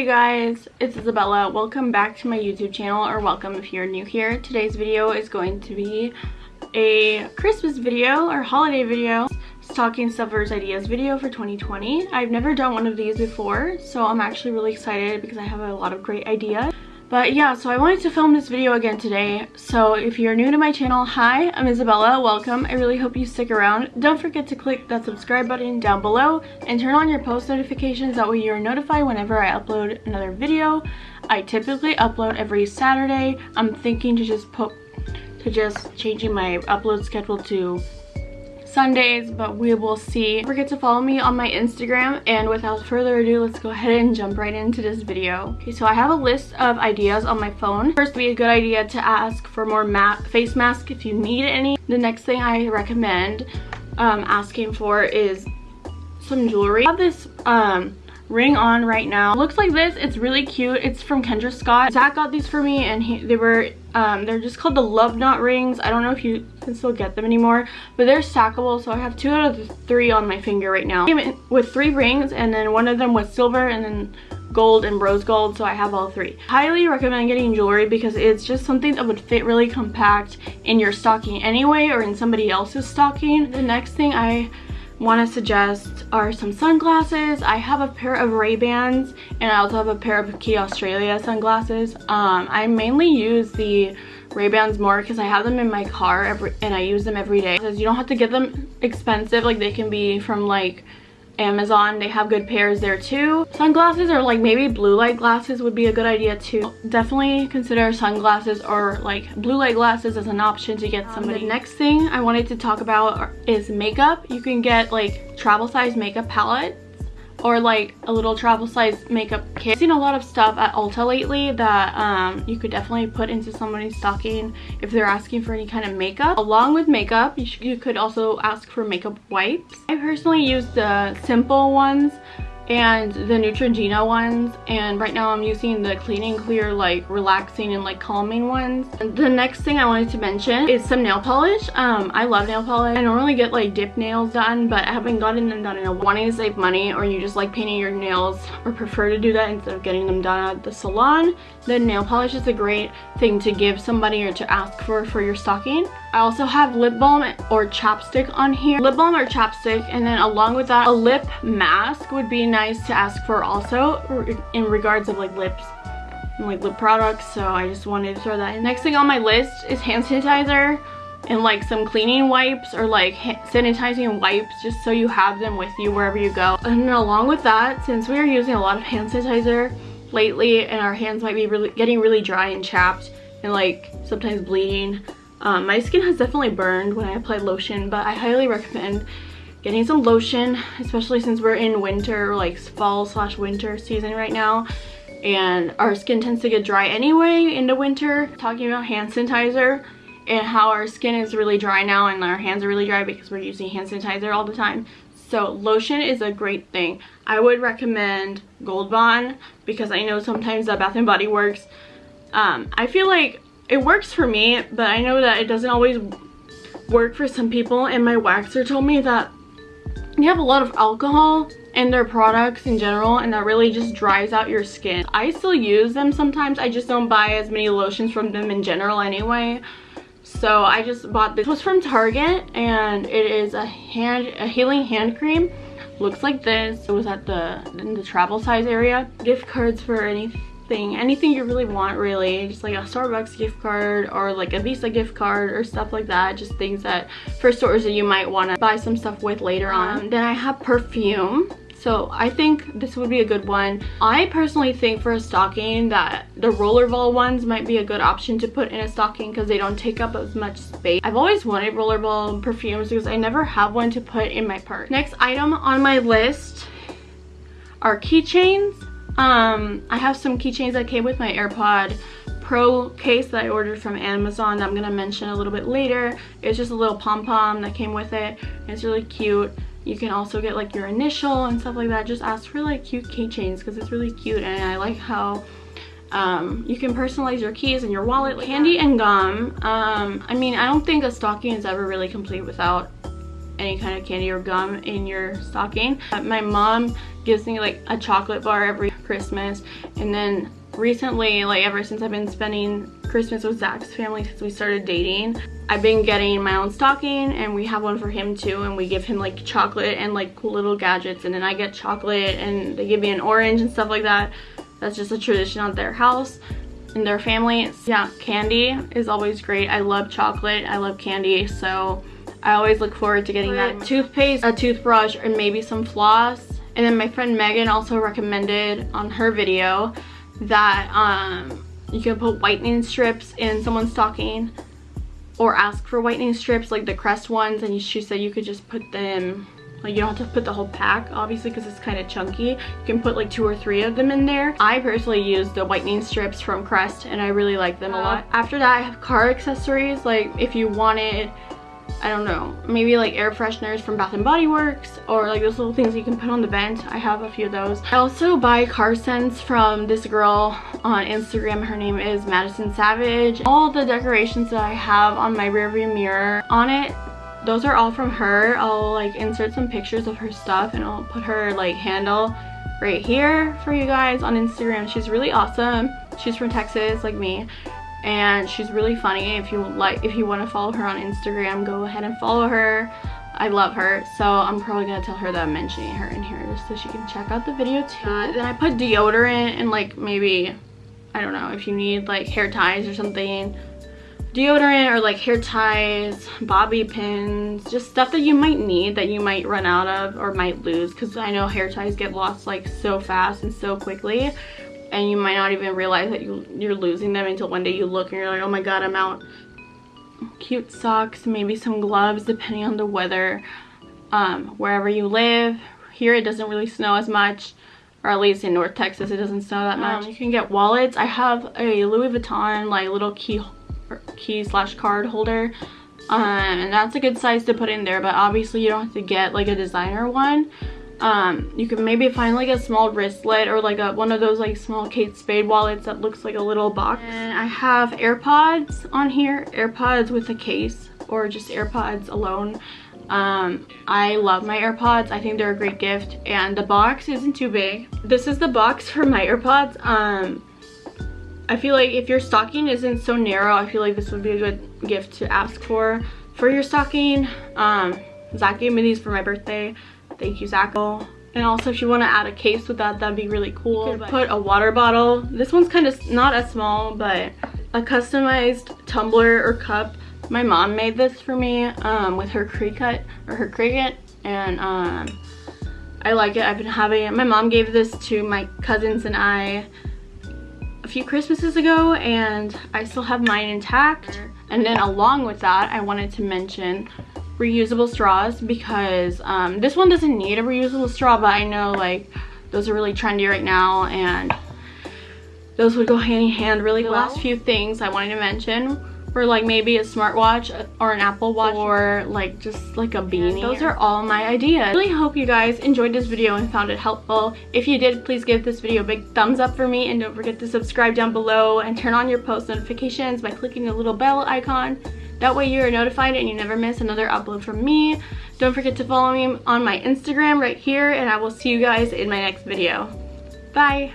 Hey guys, it's Isabella. Welcome back to my YouTube channel, or welcome if you're new here. Today's video is going to be a Christmas video or holiday video. Stocking Stuffers Ideas video for 2020. I've never done one of these before, so I'm actually really excited because I have a lot of great ideas. But yeah, so I wanted to film this video again today. So if you're new to my channel, hi, I'm Isabella. Welcome. I really hope you stick around. Don't forget to click that subscribe button down below and turn on your post notifications. That way you're notified whenever I upload another video. I typically upload every Saturday. I'm thinking to just put to just changing my upload schedule to Sundays, but we will see. Don't forget to follow me on my Instagram, and without further ado, let's go ahead and jump right into this video. Okay, so I have a list of ideas on my phone. First, be a good idea to ask for more ma face masks if you need any. The next thing I recommend um, asking for is some jewelry. I have this um, ring on right now. looks like this. It's really cute. It's from Kendra Scott. Zach got these for me and he, they were, um, they're just called the Love Knot rings. I don't know if you can still get them anymore, but they're stackable. So I have two out of the three on my finger right now. With three rings and then one of them was silver and then gold and rose gold so I have all three. Highly recommend getting jewelry because it's just something that would fit really compact in your stocking anyway or in somebody else's stocking. The next thing I want to suggest are some sunglasses. I have a pair of Ray-Bans and I also have a pair of Quay Australia sunglasses. Um, I mainly use the Ray-Bans more because I have them in my car every, and I use them every day. Because you don't have to get them expensive, like they can be from like Amazon. They have good pairs there too. Sunglasses or like maybe blue light glasses would be a good idea too. Definitely consider sunglasses or like blue light glasses as an option to get um, somebody. The next thing I wanted to talk about is makeup. You can get like travel size makeup palette or like a little travel size makeup kit. I've seen a lot of stuff at Ulta lately that um, you could definitely put into somebody's stocking if they're asking for any kind of makeup. Along with makeup, you, you could also ask for makeup wipes. I personally use the simple ones and the Neutrogena ones and right now I'm using the clean and clear like relaxing and like calming ones. The next thing I wanted to mention is some nail polish. Um, I love nail polish. I normally get like dip nails done but I haven't gotten them done in a while. Wanting to save money or you just like painting your nails or prefer to do that instead of getting them done at the salon then nail polish is a great thing to give somebody or to ask for for your stocking. I also have lip balm or chapstick on here. Lip balm or chapstick and then along with that a lip mask would be nice to ask for also in regards of like lips and like lip products so I just wanted to throw that in. Next thing on my list is hand sanitizer and like some cleaning wipes or like sanitizing wipes just so you have them with you wherever you go. And along with that, since we are using a lot of hand sanitizer lately and our hands might be really getting really dry and chapped and like sometimes bleeding, um, my skin has definitely burned when I apply lotion, but I highly recommend getting some lotion, especially since we're in winter, like fall slash winter season right now. And our skin tends to get dry anyway in the winter. Talking about hand sanitizer and how our skin is really dry now and our hands are really dry because we're using hand sanitizer all the time. So lotion is a great thing. I would recommend Gold Bond because I know sometimes that Bath & Body Works, um, I feel like it works for me, but I know that it doesn't always work for some people. And my waxer told me that they have a lot of alcohol in their products in general and that really just dries out your skin. I still use them sometimes. I just don't buy as many lotions from them in general anyway. So I just bought this. It was from Target and it is a hand a healing hand cream. Looks like this. It was at the in the travel size area. Gift cards for anything anything anything you really want really just like a starbucks gift card or like a visa gift card or stuff like that just things that for stores that you might want to buy some stuff with later on um, then i have perfume so I think this would be a good one. I personally think for a stocking that the rollerball ones might be a good option to put in a stocking because they don't take up as much space. I've always wanted rollerball perfumes because I never have one to put in my purse. Next item on my list are keychains. Um, I have some keychains that came with my AirPod Pro case that I ordered from Amazon that I'm going to mention a little bit later. It's just a little pom-pom that came with it. It's really cute. You can also get like your initial and stuff like that. Just ask for like cute keychains because it's really cute and I like how um, you can personalize your keys and your wallet. Candy and gum. Um, I mean, I don't think a stocking is ever really complete without any kind of candy or gum in your stocking. My mom gives me like a chocolate bar every Christmas. And then recently, like ever since I've been spending Christmas with Zach's family since we started dating, I've been getting my own stocking and we have one for him too and we give him like chocolate and like cool little gadgets and then I get chocolate and they give me an orange and stuff like that. That's just a tradition at their house and their family. Yeah, candy is always great. I love chocolate. I love candy. So I always look forward to getting that toothpaste, a toothbrush, and maybe some floss. And then my friend Megan also recommended on her video that um, you can put whitening strips in someone's stocking or ask for whitening strips like the crest ones. And she said you could just put them like you don't have to put the whole pack obviously because it's kind of chunky. You can put like two or three of them in there. I personally use the whitening strips from crest and i really like them a lot. After that i have car accessories. Like if you wanted I don't know, maybe like air fresheners from Bath & Body Works or like those little things you can put on the vent. I have a few of those. I also buy car scents from this girl on Instagram. Her name is Madison Savage. All the decorations that I have on my rearview mirror on it those are all from her i'll like insert some pictures of her stuff and i'll put her like handle right here for you guys on instagram she's really awesome she's from texas like me and she's really funny. If you like if you want to follow her on instagram go ahead and follow her. I love her so i'm probably gonna tell her that i'm mentioning her in here just so she can check out the video too. Uh, then i put deodorant and like maybe i don't know if you need like hair ties or something. Deodorant or like hair ties, bobby pins, just stuff that you might need that you might run out of or might lose because I know hair ties get lost like so fast and so quickly and you might not even realize that you, you're losing them until one day you look and you're like, oh my god, I'm out. Cute socks, maybe some gloves depending on the weather, um, wherever you live. Here it doesn't really snow as much or at least in North Texas it doesn't snow that much. Um, you can get wallets. I have a Louis Vuitton like little key key slash card holder um, and that's a good size to put in there but obviously you don't have to get like a designer one um, you can maybe find like a small wristlet or like a one of those like small Kate Spade wallets that looks like a little box and I have AirPods on here AirPods with a case or just AirPods alone um, I love my AirPods. I think they're a great gift and the box isn't too big. This is the box for my AirPods. Um, I feel like if your stocking isn't so narrow, I feel like this would be a good gift to ask for. For your stocking, um, Zach gave me these for my birthday. Thank you, Zach. And also if you want to add a case with that, that'd be really cool. Put a water bottle. This one's kind of not as small, but a customized tumbler or cup. My mom made this for me um, with her Cricut or her Cricut. And um, I like it. I've been having it. My mom gave this to my cousins and I a few Christmases ago and I still have mine intact. And then along with that, I wanted to mention reusable straws because um, this one doesn't need a reusable straw, but I know like those are really trendy right now and those would go hand in hand really well. The last few things I wanted to mention for like maybe a smartwatch or an Apple Watch or like just like a beanie. Those are all my ideas. I really hope you guys enjoyed this video and found it helpful. If you did, please give this video a big thumbs up for me and don't forget to subscribe down below and turn on your post notifications by clicking the little bell icon. That way you are notified and you never miss another upload from me. Don't forget to follow me on my Instagram right here and I will see you guys in my next video. Bye!